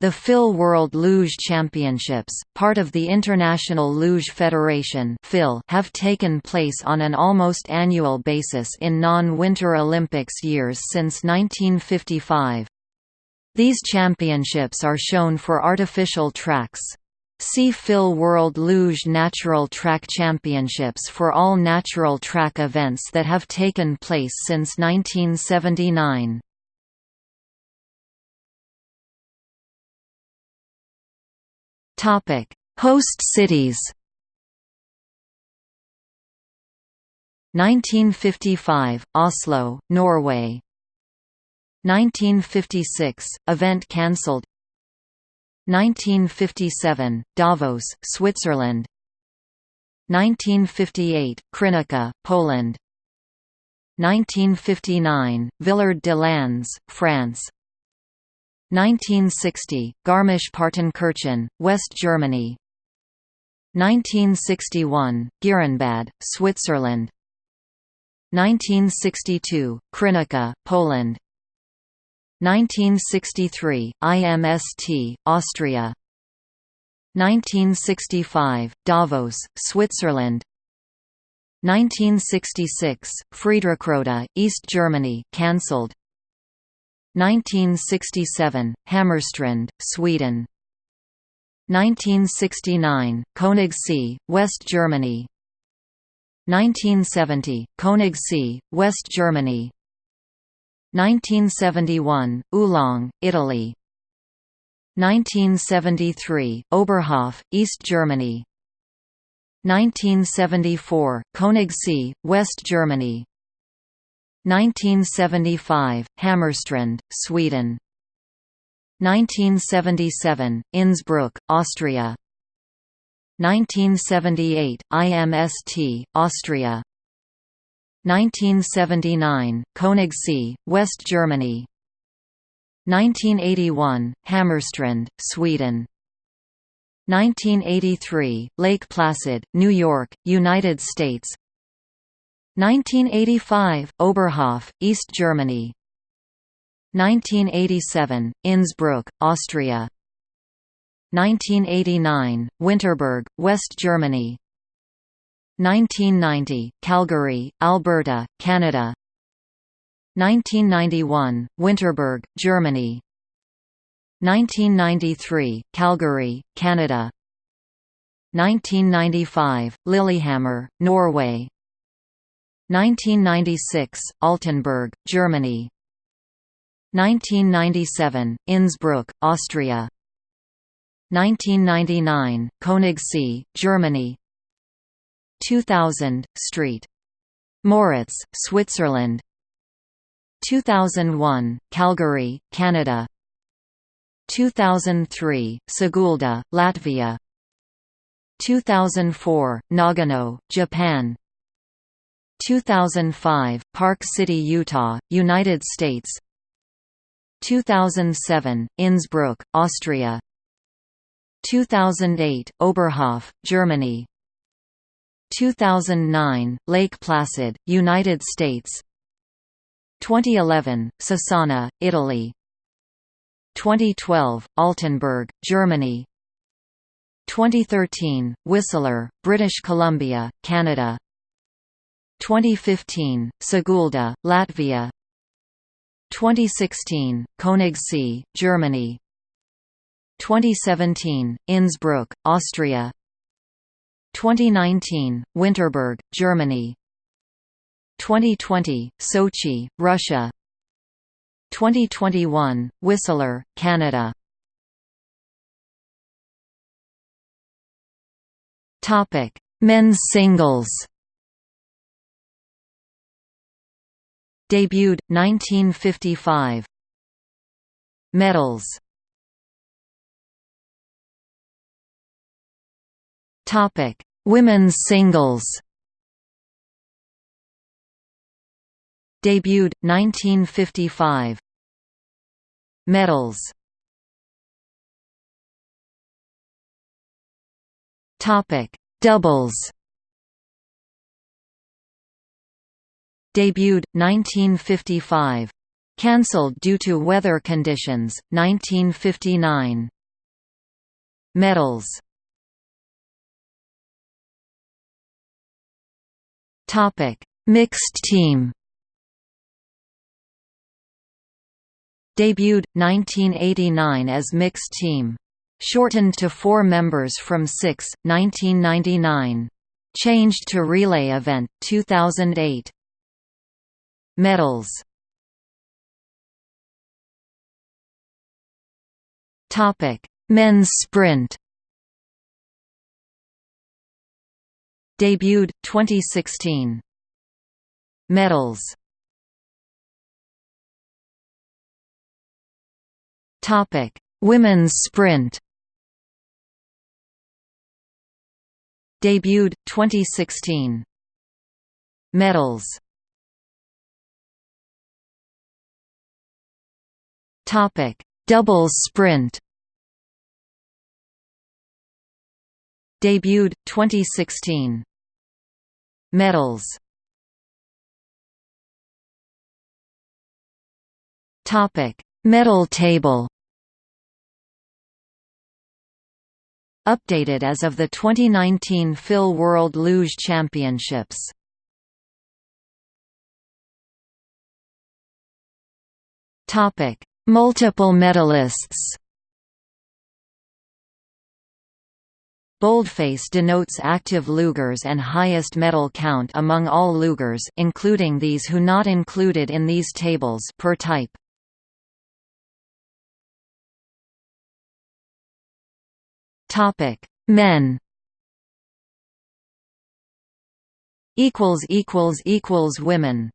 The FIL World Luge Championships, part of the International Luge Federation have taken place on an almost annual basis in non-Winter Olympics years since 1955. These championships are shown for artificial tracks. See FIL World Luge Natural Track Championships for all natural track events that have taken place since 1979. Topic: Host cities. 1955 Oslo, Norway. 1956 event cancelled. 1957 Davos, Switzerland. 1958 Krynica, Poland. 1959 Villard-de-Lans, France. 1960, Garmisch-Partenkirchen, West Germany. 1961, Girenbad, Switzerland. 1962, Krynica, Poland. 1963, IMST, Austria. 1965, Davos, Switzerland. 1966, Friedrichroda, East Germany cancelled 1967, Hammarstrand, Sweden. 1969, Königssee, West Germany. 1970, Königssee, West Germany. 1971, Olang, Italy. 1973, Oberhof, East Germany. 1974, Königssee, West Germany 1975, Hammarstrand, Sweden. 1977, Innsbruck, Austria. 1978, IMST, Austria. 1979, Königssee, West Germany. 1981, Hammarstrand, Sweden. 1983, Lake Placid, New York, United States 1985, Oberhof, East Germany. 1987, Innsbruck, Austria. 1989, Winterberg, West Germany. 1990, Calgary, Alberta, Canada. 1991, Winterberg, Germany. 1993, Calgary, Canada. 1995, Lillehammer, Norway 1996, Altenberg, Germany. 1997, Innsbruck, Austria. 1999, Königssee, Germany. 2000, St. Moritz, Switzerland. 2001, Calgary, Canada. 2003, Sigulda, Latvia. 2004, Nagano, Japan 2005, Park City, Utah, United States. 2007, Innsbruck, Austria. 2008, Oberhof, Germany. 2009, Lake Placid, United States. 2011, Cesana, Italy. 2012, Altenberg, Germany. 2013, Whistler, British Columbia, Canada 2015, Sigulda, Latvia. 2016, Königssee, Germany. 2017, Innsbruck, Austria. 2019, Winterberg, Germany. 2020, Sochi, Russia. 2021, Whistler, Canada. Men's singles Debuted 1955. Medals. Topic: Women's singles. Debuted 1955. Medals. Topic: Doubles. Debuted 1955. Cancelled due to weather conditions, 1959. Medals Mixed team Debuted, 1989 as mixed team. Shortened to four members from six, 1999. Changed to relay event, 2008. Medals Topic Men's sprint Debuted, 2016. Medals Topic: Women's sprint. Debuted 2016. Medals. Topic: Doubles sprint. Debuted 2016. Medals. Topic: Medal table Updated as of the 2019 FIL World Luge Championships Topic: Multiple medalists. Boldface denotes active lugers and highest medal count among all lugers including these who not included in these tables per type. Topic: Men. Equals equals equals women.